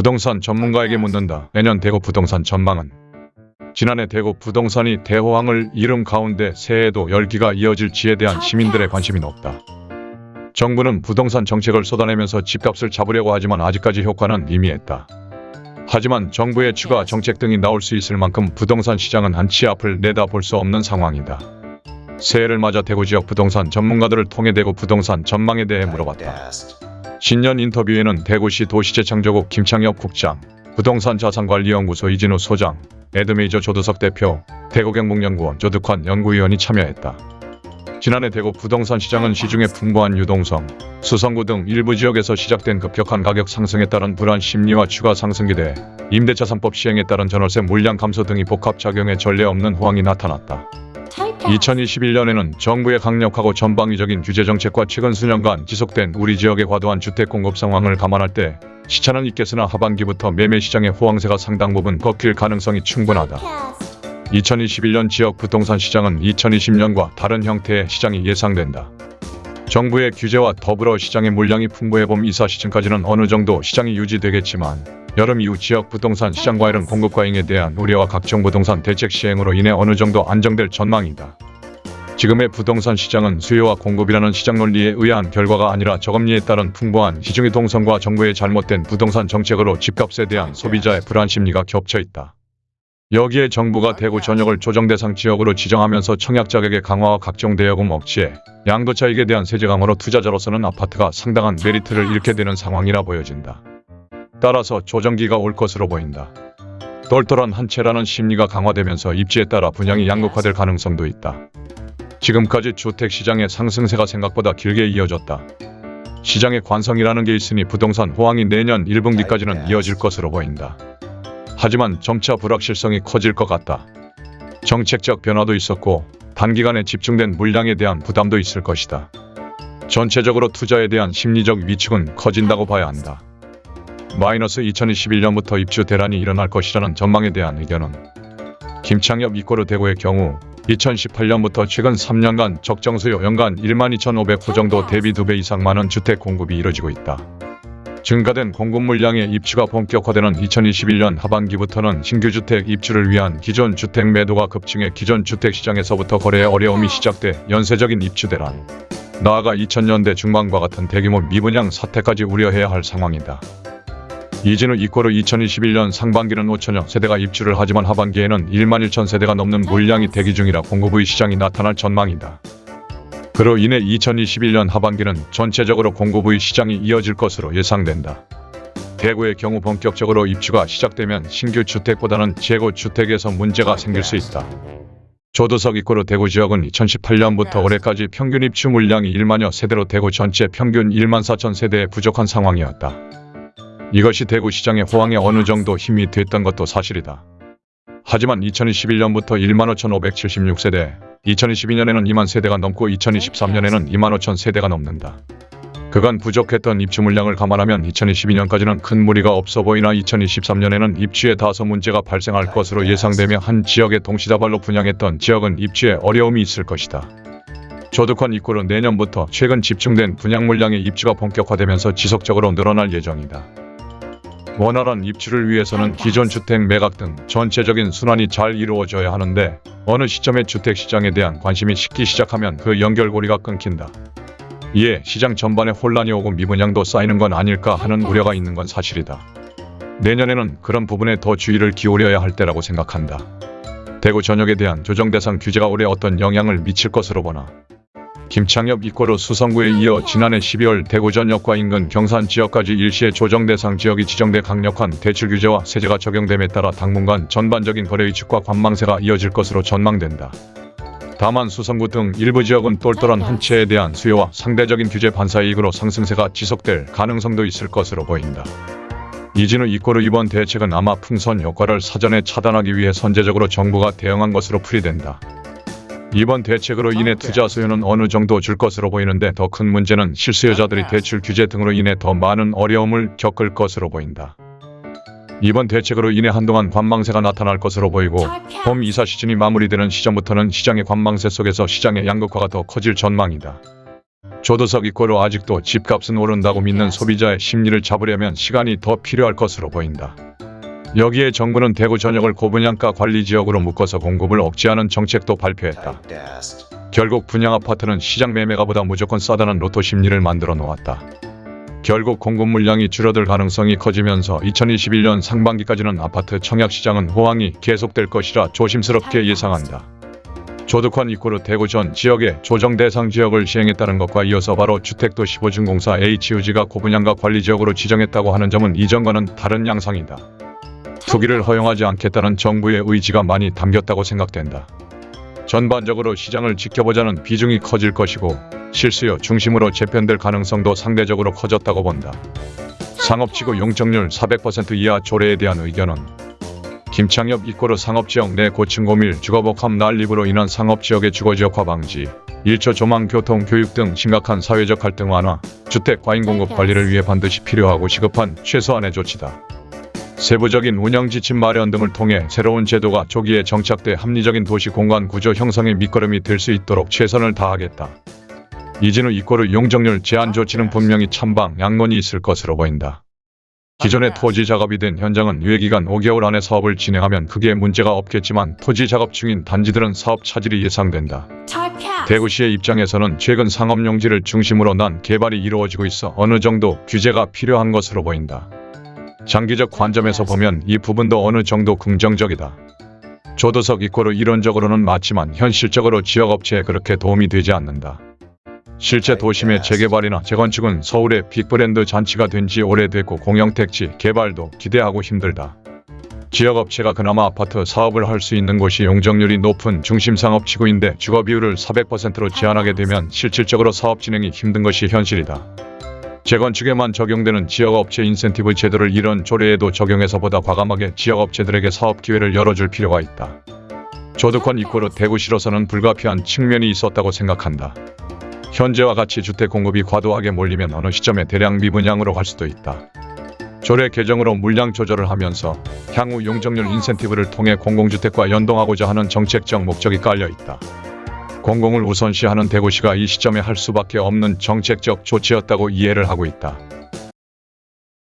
부동산 전문가에게 묻는다. 내년 대구 부동산 전망은? 지난해 대구 부동산이 대호황을 이룬 가운데 새해에도 열기가 이어질지에 대한 시민들의 관심이 높다. 정부는 부동산 정책을 쏟아내면서 집값을 잡으려고 하지만 아직까지 효과는 미미했다. 하지만 정부의 추가 정책 등이 나올 수 있을 만큼 부동산 시장은 한치 앞을 내다볼 수 없는 상황이다. 새해를 맞아 대구 지역 부동산 전문가들을 통해 대구 부동산 전망에 대해 물어봤다. 신년 인터뷰에는 대구시 도시재창조국 김창엽 국장, 부동산 자산관리연구소 이진우 소장, 에드메이저 조두석 대표, 대구경북연구원 조득환 연구위원이 참여했다. 지난해 대구 부동산 시장은 시중의 풍부한 유동성, 수성구 등 일부 지역에서 시작된 급격한 가격 상승에 따른 불안 심리와 추가 상승 기대, 임대차산법 시행에 따른 전월세 물량 감소 등이 복합작용해 전례 없는 호황이 나타났다. 2021년에는 정부의 강력하고 전방위적인 규제 정책과 최근 수년간 지속된 우리 지역의 과도한 주택 공급 상황을 감안할 때 시차는 있겠으나 하반기부터 매매 시장의 호황세가 상당 부분 꺾일 가능성이 충분하다. 2021년 지역 부동산 시장은 2020년과 다른 형태의 시장이 예상된다. 정부의 규제와 더불어 시장의 물량이 풍부해 봄 이사 시즌까지는 어느 정도 시장이 유지되겠지만 여름 이후 지역 부동산 시장 과열은 공급 과잉에 대한 우려와 각종 부동산 대책 시행으로 인해 어느 정도 안정될 전망이다. 지금의 부동산 시장은 수요와 공급이라는 시장 논리에 의한 결과가 아니라 저금리에 따른 풍부한 시중의 동성과 정부의 잘못된 부동산 정책으로 집값에 대한 소비자의 불안 심리가 겹쳐 있다. 여기에 정부가 대구 전역을 조정 대상 지역으로 지정하면서 청약 자격의 강화와 각종 대여금 억chế, 양도 차익에 대한 세제 강화로 투자자로서는 아파트가 상당한 메리트를 잃게 되는 상황이라 보여진다. 따라서 조정기가 올 것으로 보인다. 똘똘한 한 채라는 심리가 강화되면서 입지에 따라 분양이 양극화될 가능성도 있다. 지금까지 주택시장의 상승세가 생각보다 길게 이어졌다. 시장의 관성이라는 게 있으니 부동산 호황이 내년 1분기까지는 이어질 것으로 보인다. 하지만 점차 불확실성이 커질 것 같다. 정책적 변화도 있었고 단기간에 집중된 물량에 대한 부담도 있을 것이다. 전체적으로 투자에 대한 심리적 위축은 커진다고 봐야 한다. 마이너스 2021년부터 입주 대란이 일어날 것이라는 전망에 대한 의견은 김창엽 이꼬르 대구의 경우 2018년부터 최근 3년간 적정 수요 연간 1만 2,500호 정도 대비 2배 이상 많은 주택 공급이 이뤄지고 있다. 증가된 공급 물량의 입주가 본격화되는 2021년 하반기부터는 신규 주택 입주를 위한 기존 주택 매도가 급증해 기존 주택 시장에서부터 거래의 어려움이 시작돼 연쇄적인 입주 대란, 나아가 2000년대 중반과 같은 대규모 미분양 사태까지 우려해야 할 상황이다. 이진우 이코르 2021년 상반기는 5천여 세대가 입주를 하지만 하반기에는 1만 1천 세대가 넘는 물량이 대기 중이라 공급의 시장이 나타날 전망이다. 그로 인해 2021년 하반기는 전체적으로 공급의 시장이 이어질 것으로 예상된다. 대구의 경우 본격적으로 입주가 시작되면 신규 주택보다는 재고 주택에서 문제가 생길 수 있다. 조도석 이코르 대구 지역은 2018년부터 올해까지 평균 입주 물량이 1만여 세대로 대구 전체 평균 1만 4천 세대에 부족한 상황이었다. 이것이 대구 시장의 호황에 어느 정도 힘이 됐던 것도 사실이다. 하지만 2021년부터 1만 5,576세대, 2022년에는 2만 세대가 넘고 2023년에는 2만 5천 세대가 넘는다. 그간 부족했던 입주 물량을 감안하면 2022년까지는 큰 무리가 없어 보이나 2023년에는 입주에 다소 문제가 발생할 것으로 예상되며 한 지역에 동시다발로 분양했던 지역은 입주에 어려움이 있을 것이다. 조득환 이코르 내년부터 최근 집중된 분양 물량의 입주가 본격화되면서 지속적으로 늘어날 예정이다. 원활한 입주를 위해서는 기존 주택 매각 등 전체적인 순환이 잘 이루어져야 하는데 어느 시점에 주택시장에 대한 관심이 식기 시작하면 그 연결고리가 끊긴다. 이에 시장 전반에 혼란이 오고 미분양도 쌓이는 건 아닐까 하는 우려가 있는 건 사실이다. 내년에는 그런 부분에 더 주의를 기울여야 할 때라고 생각한다. 대구 전역에 대한 조정 대상 규제가 올해 어떤 영향을 미칠 것으로 보나 김창엽 이꼬르 수성구에 이어 지난해 12월 대구 전 역과 인근 경산 지역까지 일시의 조정 대상 지역이 지정돼 강력한 대출 규제와 세제가 적용됨에 따라 당분간 전반적인 거래 위축과 관망세가 이어질 것으로 전망된다. 다만 수성구 등 일부 지역은 똘똘한 한 채에 대한 수요와 상대적인 규제 반사 이익으로 상승세가 지속될 가능성도 있을 것으로 보인다. 이진우 이꼬르 이번 대책은 아마 풍선 효과를 사전에 차단하기 위해 선제적으로 정부가 대응한 것으로 풀이된다. 이번 대책으로 인해 투자 수요는 어느 정도 줄 것으로 보이는데 더 큰 문제는 실수요자들이 대출 규제 등으로 인해 더 많은 어려움을 겪을 것으로 보인다. 이번 대책으로 인해 한동안 관망세가 나타날 것으로 보이고 봄 이사 시즌이 마무리되는 시점부터는 시장의 관망세 속에서 시장의 양극화가 더 커질 전망이다. 조도석 이꼬로 아직도 집값은 오른다고 믿는 소비자의 심리를 잡으려면 시간이 더 필요할 것으로 보인다. 여기에 정부는 대구 전역을 고분양가 관리 지역으로 묶어서 공급을 억제하는 정책도 발표했다. 결국 분양 아파트는 시장 매매가보다 무조건 싸다는 로또 심리를 만들어 놓았다. 결국 공급 물량이 줄어들 가능성이 커지면서 2021년 상반기까지는 아파트 청약 시장은 호황이 계속될 것이라 조심스럽게 예상한다. 조득환 이코르 대구 전 지역의 조정 대상 지역을 시행했다는 것과 이어서 바로 주택도시보증공사 HUG가 고분양가 관리 지역으로 지정했다고 하는 점은 이전과는 다른 양상이다. 투기를 허용하지 않겠다는 정부의 의지가 많이 담겼다고 생각된다. 전반적으로 시장을 지켜보자는 비중이 커질 것이고 실수요 중심으로 재편될 가능성도 상대적으로 커졌다고 본다. 상업지구 용적률 400% 이하 조례에 대한 의견은 김창엽 이꼬르 상업지역 내 고층 고밀 주거복합 난립으로 인한 상업지역의 주거지역화 방지, 1초 조망 교통 교육 등 심각한 사회적 갈등 완화, 주택 과잉 공급 관리를 위해 반드시 필요하고 시급한 최소한의 조치다. 세부적인 운영 지침 마련 등을 통해 새로운 제도가 조기에 정착돼 합리적인 도시 공간 구조 형성의 밑거름이 될 수 있도록 최선을 다하겠다. 이진우 이꼬르 용적률 제한 조치는 분명히 찬방 양론이 있을 것으로 보인다. 기존의 토지 작업이 된 현장은 유예기간 5개월 안에 사업을 진행하면 크게 문제가 없겠지만 토지 작업 중인 단지들은 사업 차질이 예상된다. 대구시의 입장에서는 최근 상업용지를 중심으로 난 개발이 이루어지고 있어 어느 정도 규제가 필요한 것으로 보인다. 장기적 관점에서 보면 이 부분도 어느 정도 긍정적이다. 조도석 이꼬르 이론적으로는 맞지만 현실적으로 지역업체에 그렇게 도움이 되지 않는다. 실제 도심의 재개발이나 재건축은 서울의 빅브랜드 잔치가 된 지 오래됐고 공영택지 개발도 기대하고 힘들다. 지역업체가 그나마 아파트 사업을 할 수 있는 곳이 용적률이 높은 중심상업지구인데 주거 비율을 400%로 제한하게 되면 실질적으로 사업 진행이 힘든 것이 현실이다. 재건축에만 적용되는 지역업체 인센티브 제도를 이런 조례에도 적용해서 보다 과감하게 지역업체들에게 사업 기회를 열어줄 필요가 있다. 조득권 이꼬르 대구시로서는 불가피한 측면이 있었다고 생각한다. 현재와 같이 주택 공급이 과도하게 몰리면 어느 시점에 대량 미분양으로 갈 수도 있다. 조례 개정으로 물량 조절을 하면서 향후 용적률 인센티브를 통해 공공주택과 연동하고자 하는 정책적 목적이 깔려 있다. 공공을 우선시하는 대구시가 이 시점에 할 수밖에 없는 정책적 조치였다고 이해를 하고 있다.